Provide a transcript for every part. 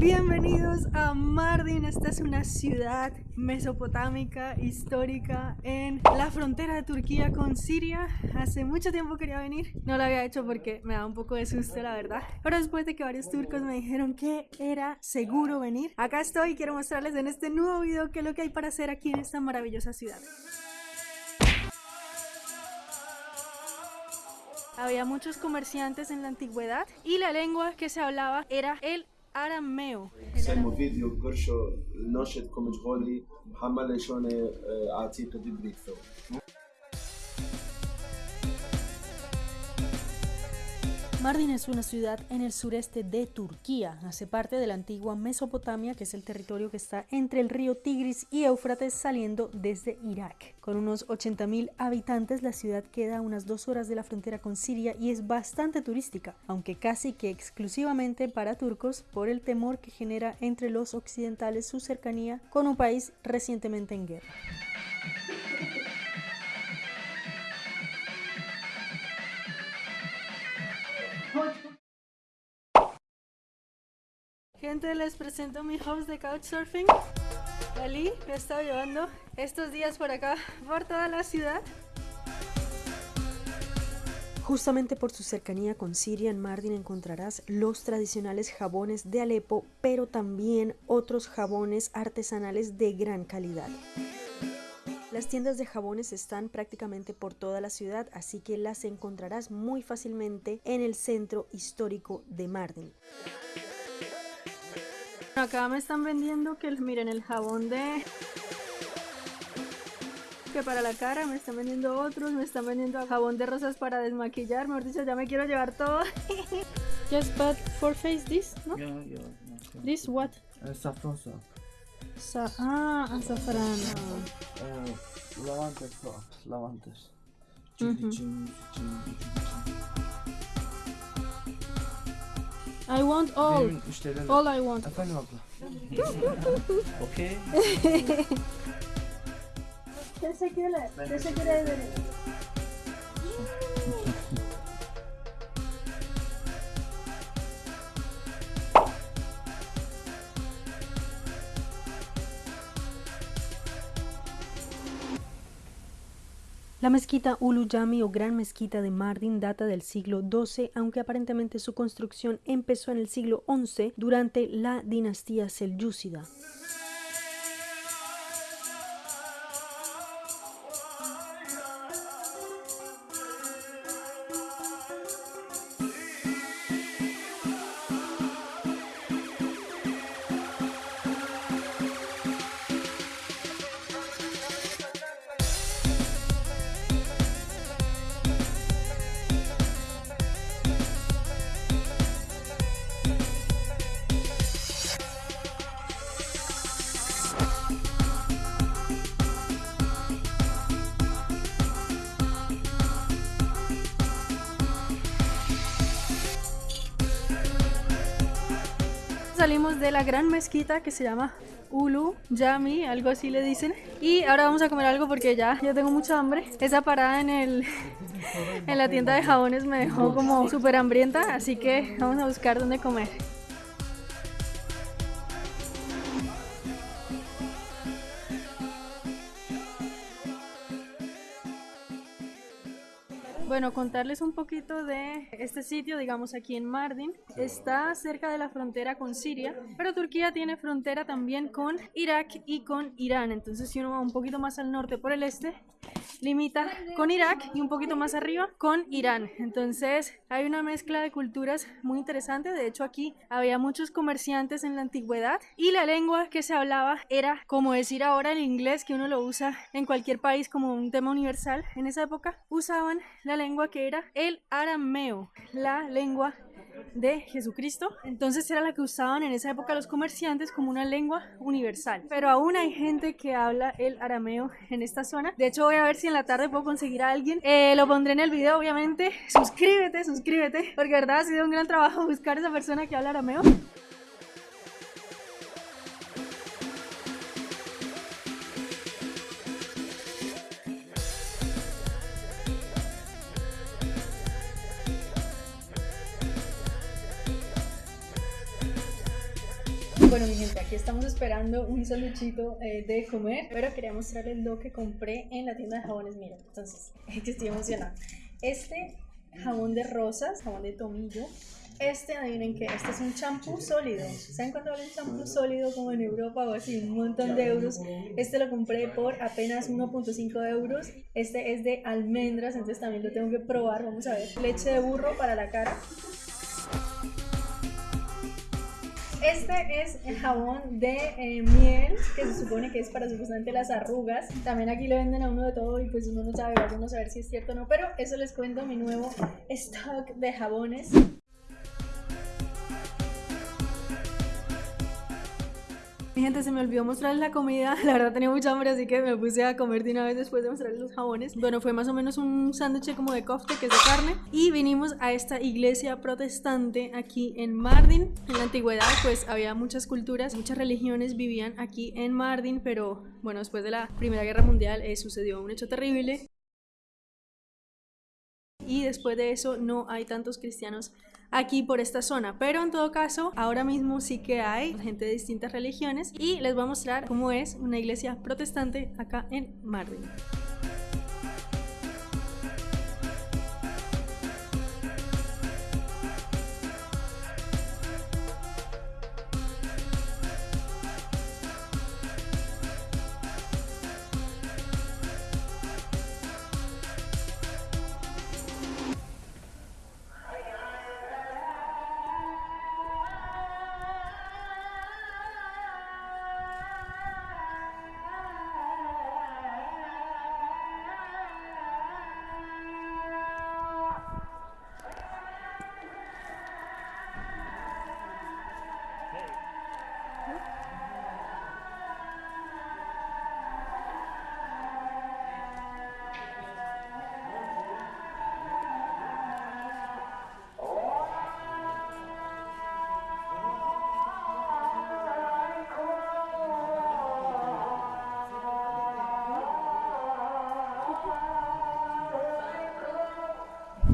Bienvenidos a Mardin, esta es una ciudad mesopotámica, histórica, en la frontera de Turquía con Siria. Hace mucho tiempo quería venir, no lo había hecho porque me da un poco de susto la verdad, pero después de que varios turcos me dijeron que era seguro venir, acá estoy y quiero mostrarles en este nuevo video qué es lo que hay para hacer aquí en esta maravillosa ciudad. Había muchos comerciantes en la antigüedad y la lengua que se hablaba era el arameo. Mardin es una ciudad en el sureste de Turquía. Hace parte de la antigua Mesopotamia, que es el territorio que está entre el río Tigris y Éufrates saliendo desde Irak. Con unos 80.000 habitantes, la ciudad queda a unas dos horas de la frontera con Siria y es bastante turística, aunque casi que exclusivamente para turcos por el temor que genera entre los occidentales su cercanía con un país recientemente en guerra. Les presento mi host de Couchsurfing, Ali, he estado llevando estos días por acá, por toda la ciudad. Justamente por su cercanía con Siria, en Mardin encontrarás los tradicionales jabones de Alepo, pero también otros jabones artesanales de gran calidad. Las tiendas de jabones están prácticamente por toda la ciudad, así que las encontrarás muy fácilmente en el centro histórico de Mardin. Acá me están vendiendo que miren el jabón de que para la cara me están vendiendo otros, me están vendiendo jabón de rosas para desmaquillar, mejor dicho, ya me quiero llevar todo. Just but for face this, ¿no? Yeah, yeah. yeah. This what? Uh, saffron soap. Sa ah, azafrán. Uh, lavanda soap. Lavandas. Mhm. I want all. Benim müşterilerim... All I want. Efendim abla. Okey. Teşekkürler. Teşekkür ederim. La mezquita Ulu Jami o Gran Mezquita de Mardin data del siglo XII, aunque aparentemente su construcción empezó en el siglo XI durante la dinastía selyúcida. Salimos de la gran mezquita que se llama Ulu Yami, algo así le dicen. Y ahora vamos a comer algo porque ya yo tengo mucha hambre. Esa parada en el en la tienda de jabones me dejó como súper hambrienta, así que vamos a buscar dónde comer. Bueno, contarles un poquito de este sitio, digamos aquí en Mardin. Está cerca de la frontera con Siria, pero Turquía tiene frontera también con Irak y con Irán. Entonces si uno va un poquito más al norte por el este, limita con Irak y un poquito más arriba con Irán. Entonces hay una mezcla de culturas muy interesante. De hecho aquí había muchos comerciantes en la antigüedad y la lengua que se hablaba era como decir ahora el inglés que uno lo usa en cualquier país como un tema universal. En esa época usaban la lengua que era el arameo, la lengua de Jesucristo. Entonces era la que usaban en esa época los comerciantes como una lengua universal. Pero aún hay gente que habla el arameo en esta zona. De hecho voy a ver si en la tarde puedo conseguir a alguien. Eh, lo pondré en el video obviamente. Suscríbete, suscríbete. Porque verdad ha sido un gran trabajo buscar a esa persona que habla arameo. Aquí estamos esperando un sanduchito eh, de comer, pero quería mostrarles lo que compré en la tienda de jabones. Miren, entonces, es que estoy emocionada. Este jabón de rosas, jabón de tomillo. Este, adivinen que este es un champú sólido. ¿Saben cuánto vale un champú sólido como en Europa o así? Un montón de euros. Este lo compré por apenas 1.5 euros. Este es de almendras, entonces también lo tengo que probar. Vamos a ver. Leche de burro para la cara. Este es el jabón de eh, miel, que se supone que es para supuestamente las arrugas. También aquí le venden a uno de todo y pues uno no sabe, vamos a saber si es cierto o no. Pero eso les cuento mi nuevo stock de jabones. Gente, se me olvidó mostrarles la comida. La verdad tenía mucha hambre, así que me puse a comer de una vez después de mostrarles los jabones. Bueno, fue más o menos un sándwich como de kofte, que es de carne. Y vinimos a esta iglesia protestante aquí en Mardin. En la antigüedad, pues había muchas culturas, muchas religiones vivían aquí en Mardin, pero bueno, después de la Primera Guerra Mundial eh, sucedió un hecho terrible. Y después de eso no hay tantos cristianos aquí por esta zona. Pero en todo caso, ahora mismo sí que hay gente de distintas religiones y les voy a mostrar cómo es una iglesia protestante acá en Mardin.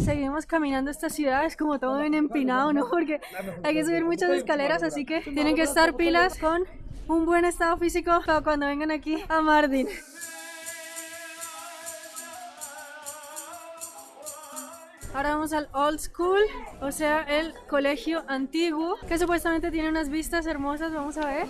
Seguimos caminando esta ciudad, es como todo bien empinado, ¿no? Porque hay que subir muchas escaleras, así que tienen que estar pilas con un buen estado físico cuando vengan aquí a Mardin. Ahora vamos al Old School, o sea, el colegio antiguo, que supuestamente tiene unas vistas hermosas, vamos a ver.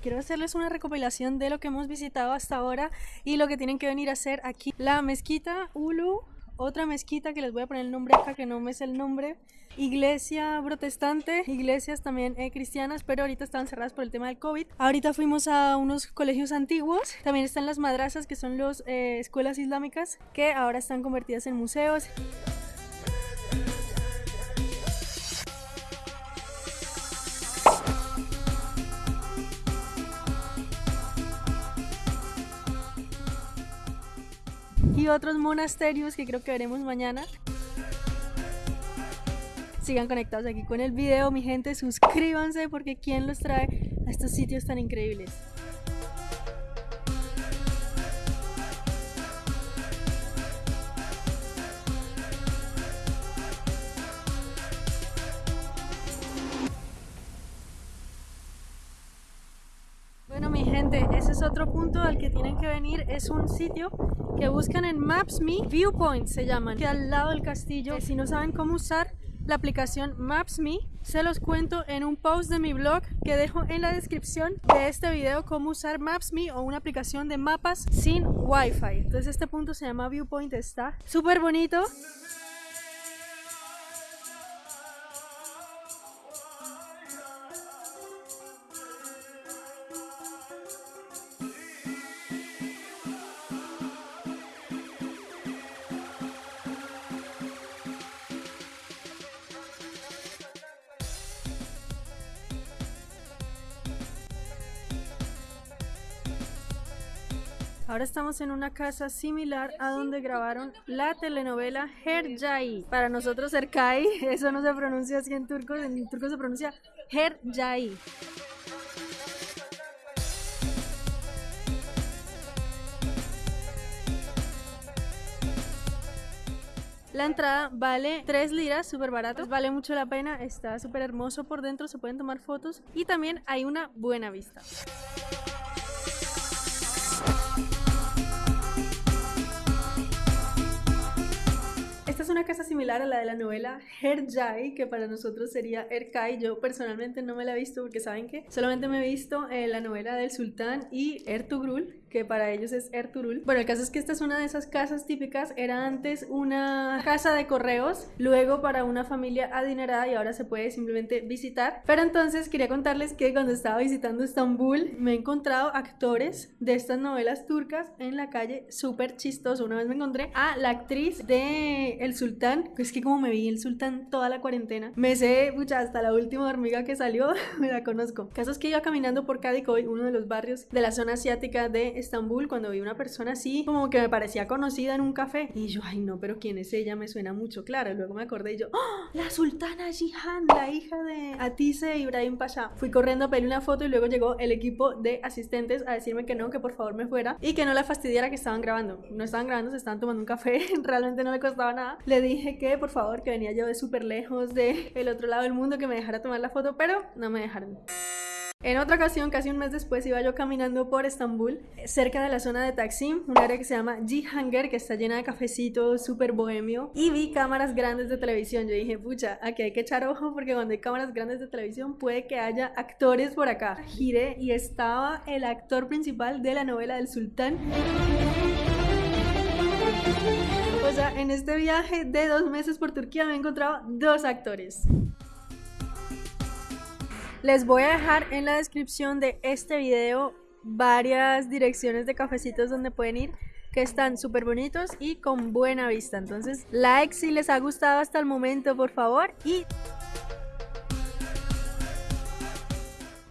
Quiero hacerles una recopilación de lo que hemos visitado hasta ahora y lo que tienen que venir a hacer aquí. La mezquita Ulu, otra mezquita que les voy a poner el nombre acá que no me es el nombre. Iglesia protestante, iglesias también eh, cristianas, pero ahorita están cerradas por el tema del COVID. Ahorita fuimos a unos colegios antiguos. También están las madrasas, que son las eh, escuelas islámicas, que ahora están convertidas en museos. Otros monasterios que creo que veremos mañana. Sigan conectados aquí con el video, mi gente, suscríbanse porque quién los trae a estos sitios tan increíbles. Punto al que tienen que venir. Es un sitio que buscan en Maps.me. Viewpoint se llaman, que al lado del castillo. Si no saben cómo usar la aplicación Maps.me, se los cuento en un post de mi blog que dejo en la descripción de este video cómo usar Maps.me o una aplicación de mapas sin Wi-Fi. Entonces este punto se llama Viewpoint, está súper bonito. Estamos en una casa similar a donde grabaron la telenovela Herjai. Para nosotros Erkai, eso no se pronuncia así en turco, en turco se pronuncia Herjai. La entrada vale 3 liras, súper barato, vale mucho la pena, está súper hermoso por dentro, se pueden tomar fotos y también hay una buena vista. Es una casa similar a la de la novela Herjai, que para nosotros sería Erkai. Yo personalmente no me la he visto porque saben que solamente me he visto eh, la novela del sultán y Ertugrul, que para ellos es Erturul. Bueno, el caso es que esta es una de esas casas típicas, era antes una casa de correos, luego para una familia adinerada y ahora se puede simplemente visitar. Pero entonces quería contarles que cuando estaba visitando Estambul me he encontrado actores de estas novelas turcas en la calle, súper chistoso. Una vez me encontré a la actriz de El Sultán, es que como me vi El Sultán toda la cuarentena, me sé, mucha, hasta la última hormiga que salió, me la conozco. Caso es que iba caminando por Kadikoy, uno de los barrios de la zona asiática de Estambul cuando vi una persona así, como que me parecía conocida en un café. Y yo, ay no, pero ¿quién es ella? Me suena mucho, claro. Luego me acordé y yo, ¡Oh! la sultana Jihan, la hija de Atise Ibrahim Pasha. Fui corriendo a pedir una foto y luego llegó el equipo de asistentes a decirme que no, que por favor me fuera y que no la fastidiara que estaban grabando. No estaban grabando, se estaban tomando un café, realmente no me costaba nada. Le dije que por favor, que venía yo de súper lejos de el otro lado del mundo, que me dejara tomar la foto, pero no me dejaron. En otra ocasión, casi un mes después, iba yo caminando por Estambul, cerca de la zona de Taksim, un área que se llama Jihanger, que está llena de cafecitos, súper bohemio, y vi cámaras grandes de televisión. Yo dije, pucha, aquí hay que echar ojo porque cuando hay cámaras grandes de televisión puede que haya actores por acá. Giré y estaba el actor principal de la novela del sultán. O sea, en este viaje de dos meses por Turquía me he encontrado dos actores. Les voy a dejar en la descripción de este video varias direcciones de cafecitos donde pueden ir que están súper bonitos y con buena vista. Entonces, like si les ha gustado hasta el momento, por favor. Y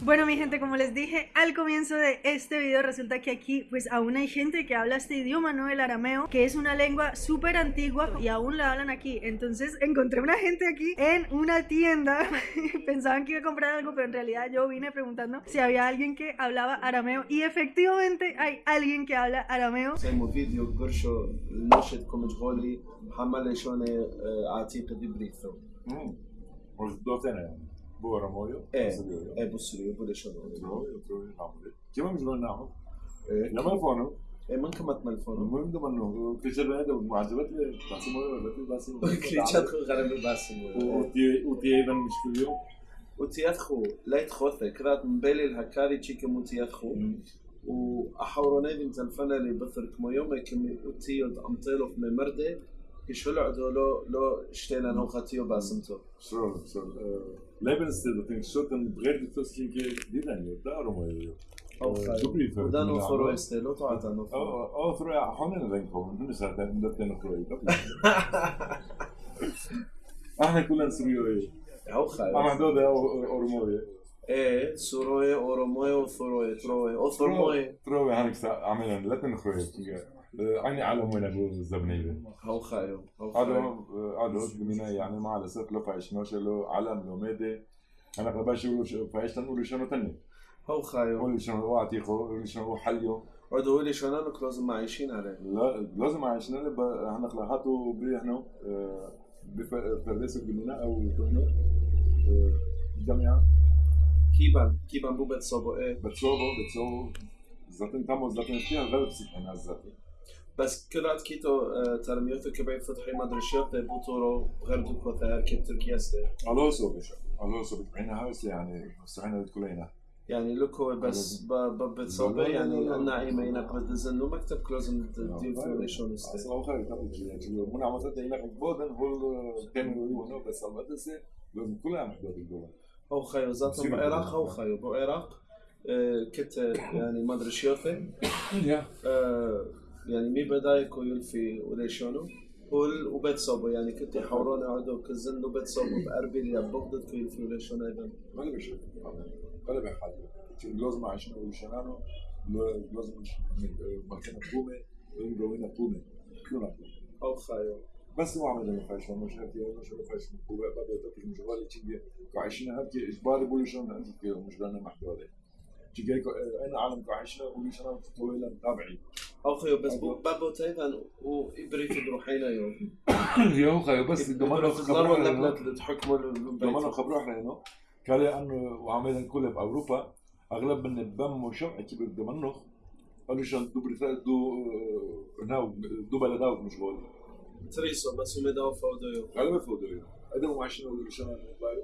Bueno mi gente, como les dije al comienzo de este video, resulta que aquí pues aún hay gente que habla este idioma, ¿no? El arameo, que es una lengua súper antigua y aún la hablan aquí. Entonces encontré una gente aquí en una tienda, pensaban que iba a comprar algo, pero en realidad yo vine preguntando si había alguien que hablaba arameo y efectivamente hay alguien que habla arameo. Bu Aramoyo. E, hazırlıyor. E, bu sürüyor, bu leşon oluyor. Otrovi Ramoli. كمان مش بنعمل لما فونو إيه ما نكمت من الفون المهم ده منه كريتشات بنادم معجبات باسم باسم كريتشات غرام باسم وتيابا مش كل يوم وتيادخو لا يدخوث كرات مبالي الهكاري تشيكا متيادخو وأحاورو نادي متنفنا اللي بثر كما يوم كم وتيد أمطيلو في ممرده كشو لعدو لو لو شتينا نوخاتيو باسمتو شو شو Lebensstil, think Schutten bredde tussen je, die dan niet, daarom is het. وده نوفر ويست لو تعطى نوفر أو ثرو حون نلقوهم من ساعه بدات نخرج إحنا كلنا نسويو إيه أو خايف أنا دو ده عيني علم وين ابو الزبنيه هو خايو قالوا قالوا يعني ما على لو فايش نوشلو علم لو ميدي أنا فباش فايش تنقول شنو تاني هو خايو قول شنو هو عتيقه قول شنو هو حليو. عاد هو اللي شنو لك لازم عايشين عليه. لا لازم عايشين عليه إحنا خلاطو بلي إحنا آه، بفرداس أو كهنو آه، جامعة كيبان كيبان بو بتصوبو إيه؟ بتصوبو بتصوبو زاتن تامو زاتن فيها غلب سيحنا الزاتن بس كلات كيتو ترميوتو كبعي فتحي ما ادري شو بوتورو غير كوتا كيب تركيا سي الونسو بشو الونسو بتبعينا هاوس يعني مستعينه بتقولينا يعني لوكو هو بس ببت صوبه يعني الناعمه هنا قد دزن لو مكتب كلوزن ديفوريشن هو مو من عملت هنا بودن هو كانوا هنا بس بس لازم كلها محدود الدول هو خيو ذاتهم بالعراق هو خيو بالعراق كت يعني ما ادري شو يا يعني مي بدايكو يلفي وليشونو كل وبيت صوبو يعني كنت حورون عدو كزن وبيت صوبو باربيل يا بغداد كو يلفي وليشون أيضا ما لي بشي ما لي بحاجة لازم مع عشان وليشونانو لازم مكان بومي وين جوينا بومي كيونا أو خايو بس ما عمل ما فيش مش هاتي مش ما فيش بقى بقى تطلع مشوالي تيجي وعشان هاتي اجباري بقول شلون انت مش لنا محتوى تلقاك آه، أنا عالم عايشه وليش طويلة تابعي اخيو بس أيوة. بابا تايفان وابريت روحينا يوم يو خيو بس دمانو خبروا ولا تحكموا دمانو خبروا إحنا هنا قال لي أنه وعملها الكل باوروبا أغلب من البم وشمعه كبير دمانو قالوا شان دو بريتال دو ناو دو بلداو مش بقول. تريسو بس هم داو فودو يو غالبا فودو يو آدم وعشنا وشان يعني بايرو.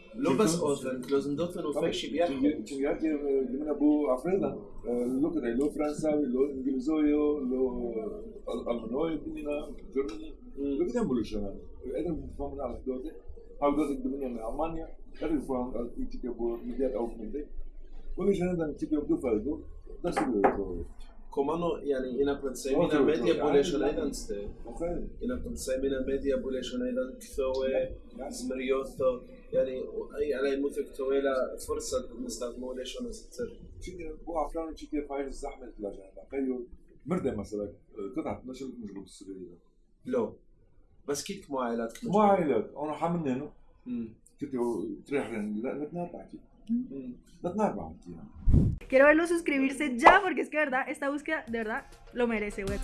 لو بس أوثن كلوزن دوثن وفيكشي بيحكي تشيجاتي من ابو عفريدا لوكا لو فرنساوي لو انجليزوي لو المانوي بينا جرماني لوكا ده بقول شنو انا بفهم على دوته هاو دوته الدنيا من المانيا كان يفهم تيجي ابو ميديات او من دي كل شيء ده تيجي ابو فالدو ده سبب كومانو يعني إنا بنسمينا أوكي، ميديا أوكي. بوليشن أيضا ستي اوكي إنا بنسمينا ميديا بوليشن أيضا كثوة زمريوثو يعني أي على الموثق طويله فرصة للمستخدمون ليش أنا ستر وعفران شي كيف هاي الزحمة تلاقيها تخيل مردة مثلا قطعة نشر مجروب السوريه لو بس كيف مع عائلاتك مع عائلات أنا حملنا انه كنت تريح يعني. لا لا كيف نتنابع Quiero verlos suscribirse ya porque es que de verdad, esta búsqueda de verdad lo merece, güey.